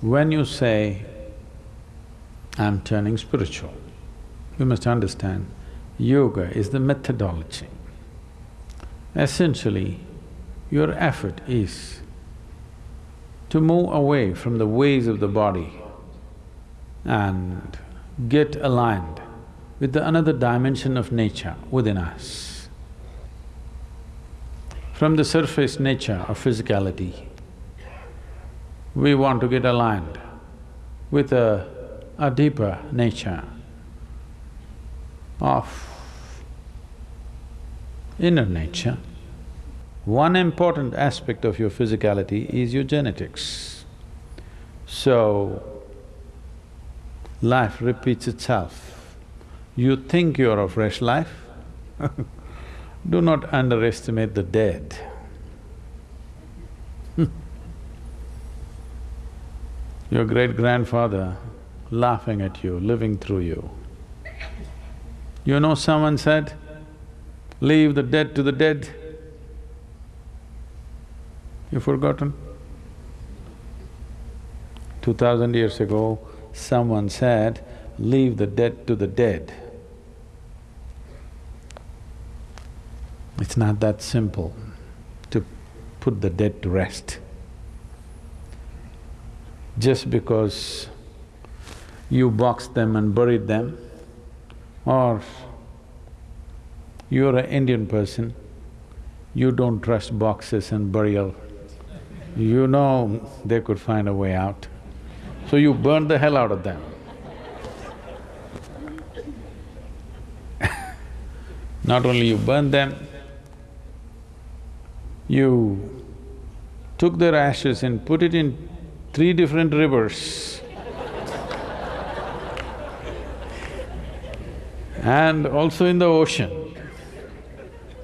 When you say, I'm turning spiritual, you must understand, yoga is the methodology. Essentially, your effort is to move away from the ways of the body and get aligned with the another dimension of nature within us. From the surface nature of physicality, we want to get aligned with a, a deeper nature of inner nature. One important aspect of your physicality is your genetics. So, life repeats itself. You think you're a fresh life do not underestimate the dead. Your great-grandfather laughing at you, living through you. You know someone said, leave the dead to the dead. You've forgotten? Two thousand years ago, someone said, leave the dead to the dead. It's not that simple to put the dead to rest just because you boxed them and buried them, or you're an Indian person, you don't trust boxes and burial. You know they could find a way out, so you burn the hell out of them. Not only you burn them, you took their ashes and put it in three different rivers and also in the ocean,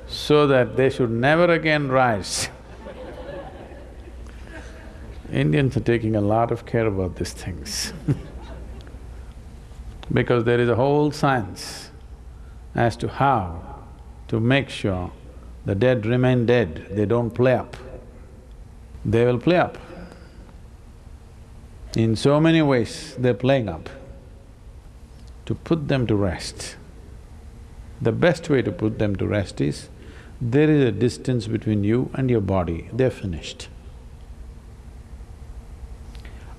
so that they should never again rise. Indians are taking a lot of care about these things because there is a whole science as to how to make sure the dead remain dead, they don't play up. They will play up. In so many ways, they're playing up. To put them to rest, the best way to put them to rest is, there is a distance between you and your body, they're finished.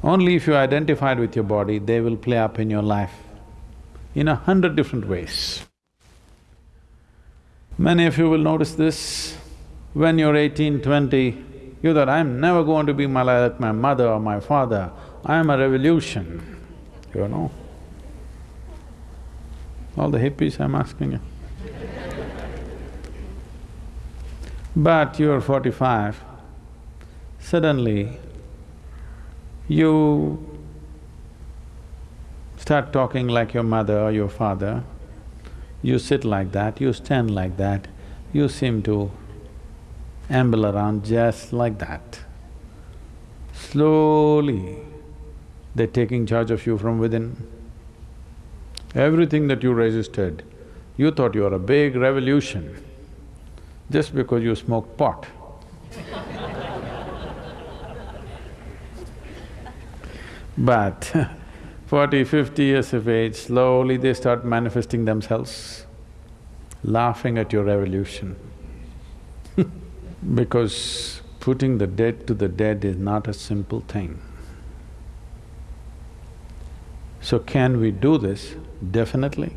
Only if you're identified with your body, they will play up in your life in a hundred different ways. Many of you will notice this, when you're eighteen, twenty, you thought, I'm never going to be like my mother or my father, I am a revolution, you know. All the hippies I'm asking you. but you're forty-five, suddenly you start talking like your mother or your father, you sit like that, you stand like that, you seem to amble around just like that. Slowly, they're taking charge of you from within. Everything that you resisted, you thought you were a big revolution just because you smoked pot. but forty, fifty years of age, slowly they start manifesting themselves, laughing at your revolution because putting the dead to the dead is not a simple thing. So can we do this? Definitely.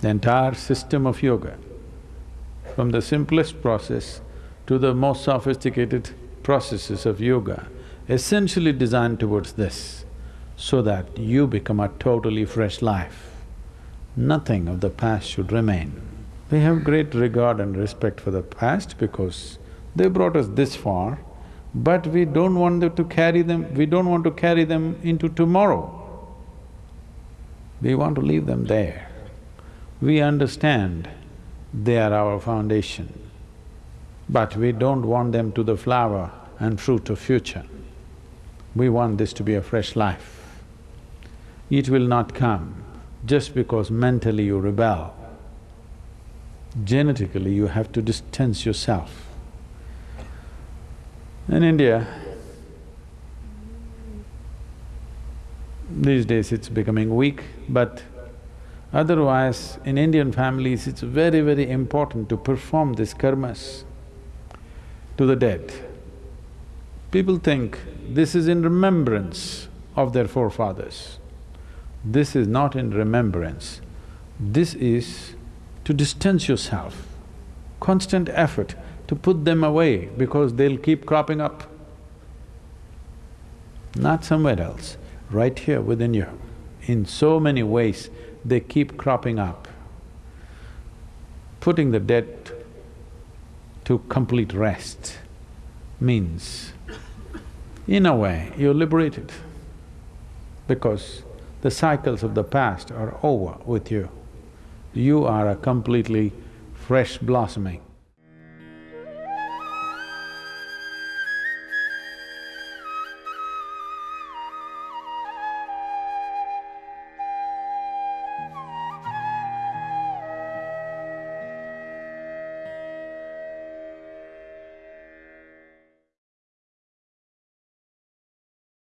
The entire system of yoga, from the simplest process to the most sophisticated processes of yoga, essentially designed towards this, so that you become a totally fresh life. Nothing of the past should remain. We have great regard and respect for the past because they brought us this far, but we don't want them to carry them… we don't want to carry them into tomorrow. We want to leave them there. We understand they are our foundation, but we don't want them to the flower and fruit of future. We want this to be a fresh life. It will not come just because mentally you rebel genetically you have to distance yourself. In India, These days it's becoming weak, but otherwise in Indian families it's very, very important to perform these karmas to the dead. People think this is in remembrance of their forefathers. This is not in remembrance. This is to distance yourself, constant effort to put them away because they'll keep cropping up. Not somewhere else, right here within you. In so many ways, they keep cropping up. Putting the dead to complete rest means, in a way, you're liberated because the cycles of the past are over with you. You are a completely fresh blossoming.